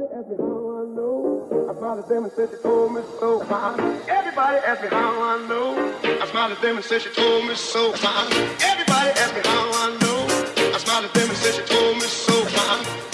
Everybody ask me how I know. I smiled at them and said she told me so. Everybody asks me how I know. I smiled at them and said she told me so. Everybody asks me how I know. I smiled at them and said she told me so.